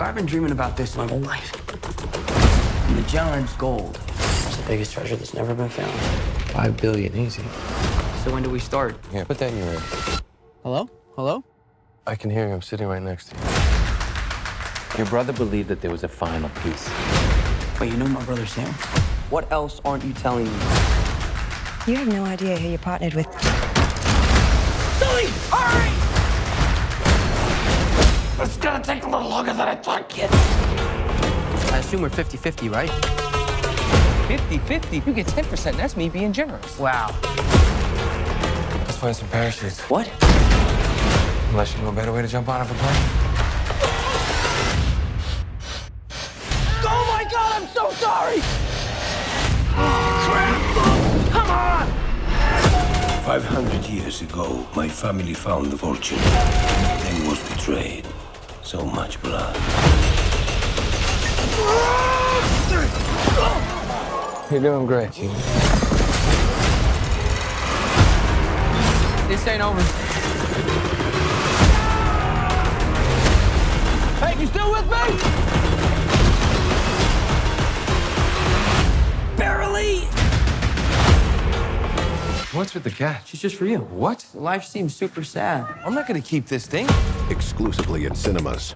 I've been dreaming about this my whole life. Magellan's gold. It's the biggest treasure that's never been found. Five billion, easy. So when do we start? Yeah, put that in your ear. Hello? Hello? I can hear you. I'm sitting right next to you. Your brother believed that there was a final piece. But you know my brother Sam? What else aren't you telling me? You have no idea who you're partnered with. Gonna take a little longer than I thought, kid. I assume we're 50-50, right? 50-50? You get 10%, that's me being generous. Wow. Let's find some parachutes. What? Unless you know a better way to jump out of a plane. Oh my god, I'm so sorry! Come on. 500 years ago, my family found the fortune, then was betrayed. So much blood. You're doing great, Gene. This ain't over. Hey, you still with me? What's with the cat? She's just for you. What? Life seems super sad. I'm not gonna keep this thing. Exclusively in cinemas.